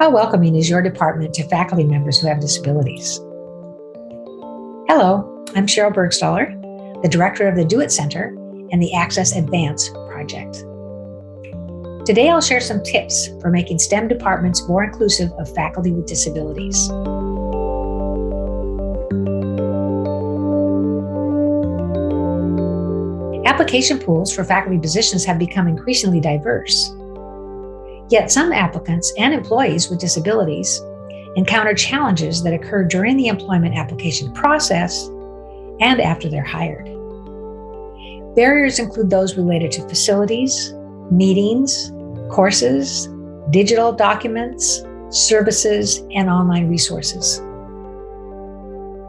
How welcoming is your department to faculty members who have disabilities? Hello, I'm Sheryl Burgstahler, the director of the DO-IT Center and the Access Advance project. Today, I'll share some tips for making STEM departments more inclusive of faculty with disabilities. Application pools for faculty positions have become increasingly diverse. Yet some applicants and employees with disabilities encounter challenges that occur during the employment application process and after they're hired. Barriers include those related to facilities, meetings, courses, digital documents, services, and online resources.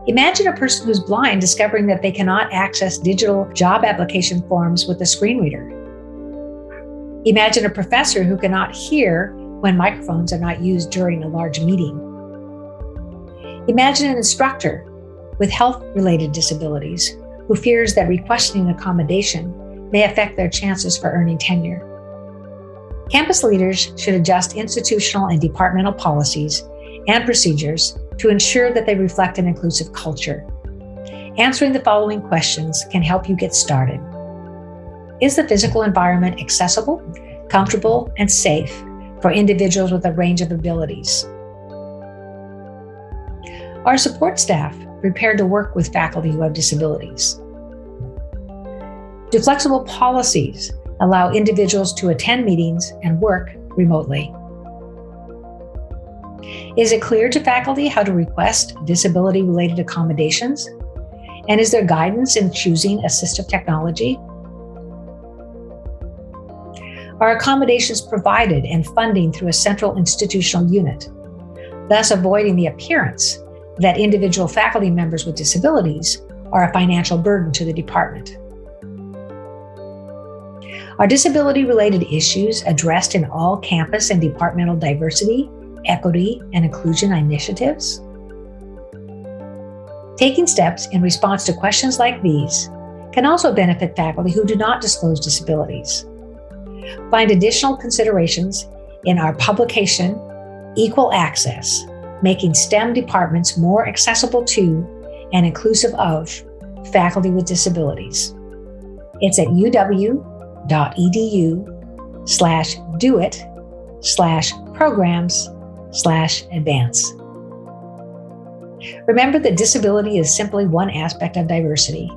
Imagine a person who's blind discovering that they cannot access digital job application forms with a screen reader Imagine a professor who cannot hear when microphones are not used during a large meeting. Imagine an instructor with health related disabilities who fears that requesting accommodation may affect their chances for earning tenure. Campus leaders should adjust institutional and departmental policies and procedures to ensure that they reflect an inclusive culture. Answering the following questions can help you get started. Is the physical environment accessible, comfortable, and safe for individuals with a range of abilities? Are support staff prepared to work with faculty who have disabilities? Do flexible policies allow individuals to attend meetings and work remotely? Is it clear to faculty how to request disability related accommodations? And is there guidance in choosing assistive technology? Are accommodations provided and funding through a central institutional unit, thus avoiding the appearance that individual faculty members with disabilities are a financial burden to the department. Are disability related issues addressed in all campus and departmental diversity, equity, and inclusion initiatives? Taking steps in response to questions like these can also benefit faculty who do not disclose disabilities. Find additional considerations in our publication, Equal Access, Making STEM Departments More Accessible to and Inclusive of Faculty with Disabilities. It's at uw.edu slash do it slash programs slash advance. Remember that disability is simply one aspect of diversity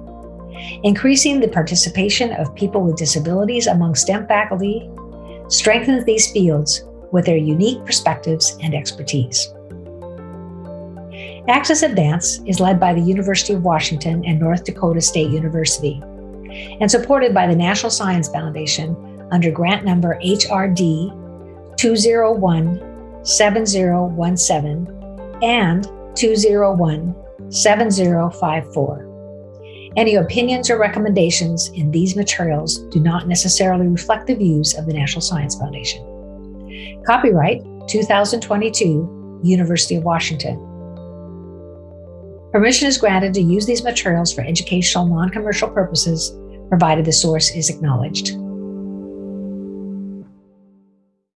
Increasing the participation of people with disabilities among STEM faculty strengthens these fields with their unique perspectives and expertise. Access Advance is led by the University of Washington and North Dakota State University and supported by the National Science Foundation under grant number HRD 201 7017 and 201 7054. Any opinions or recommendations in these materials do not necessarily reflect the views of the National Science Foundation. Copyright 2022, University of Washington. Permission is granted to use these materials for educational non-commercial purposes, provided the source is acknowledged.